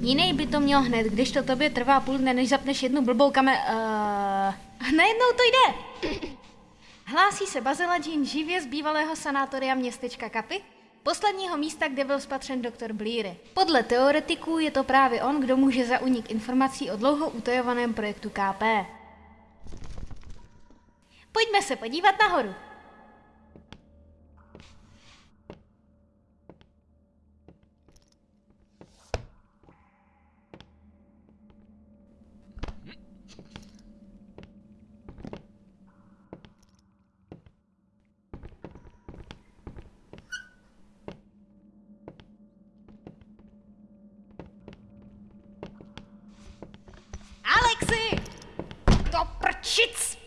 Jiný by to měl hned, když to tobě trvá půl dne, než zapneš jednu blbou kamer... Uh, najednou to jde. Hlásí se Bazila Jean živě z bývalého sanátoria městečka Kapy, posledního místa, kde byl spatřen doktor Bleary. Podle teoretiků je to právě on, kdo může za unik informací o dlouho utajovaném projektu KP. Pojďme se podívat nahoru. Prčic!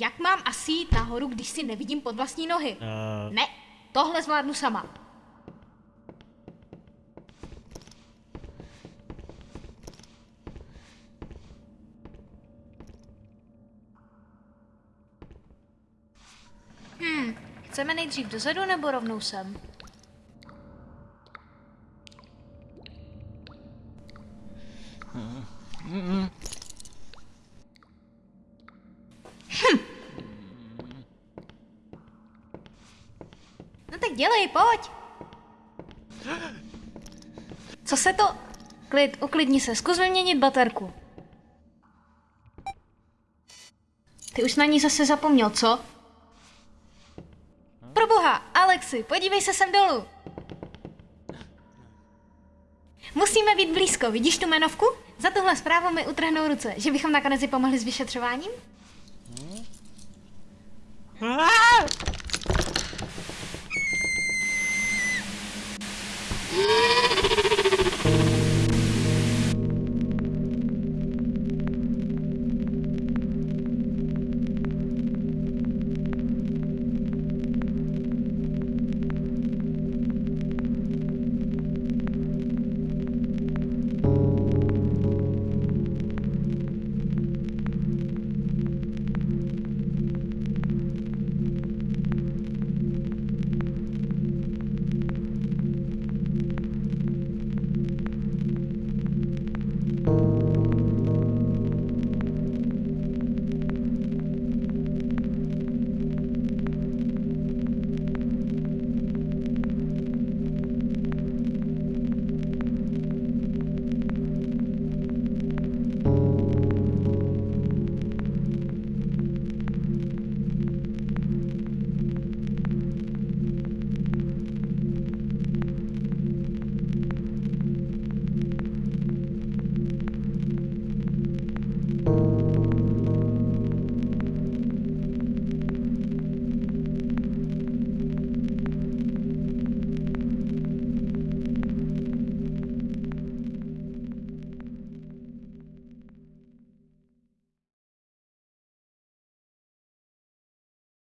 Jak mám asi jít nahoru, když si nevidím pod vlastní nohy? Uh, Ne, tohle zvládnu sama. Hmm, chceme nejdřív dozadu nebo rovnou sem? No tak dělej, pojď. Co se to... Klid, uklidni se, zkus vyměnit baterku. Ty už na ní zase zapomněl, co? Proboha, Alexi, podívej se sem dolů. Musíme být blízko, vidíš tu jmenovku? Za tuhle zprávu mi utrhnou ruce, že bychom nakonec i pomohli s vyšetřováním? Ah!